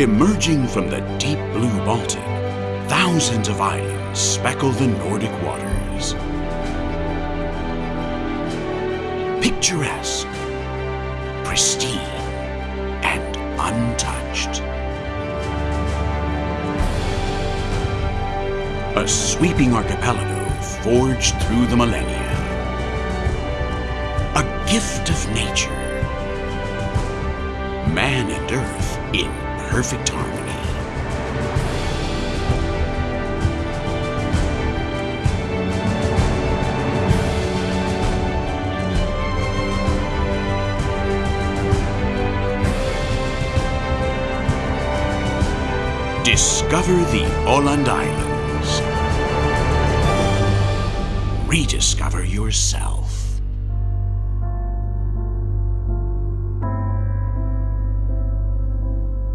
Emerging from the deep blue Baltic, thousands of islands speckle the Nordic waters. Picturesque, pristine, and untouched. A sweeping archipelago forged through the millennia. A gift of nature. Man and Earth in perfect harmony. Discover the Åland Islands. Rediscover yourself.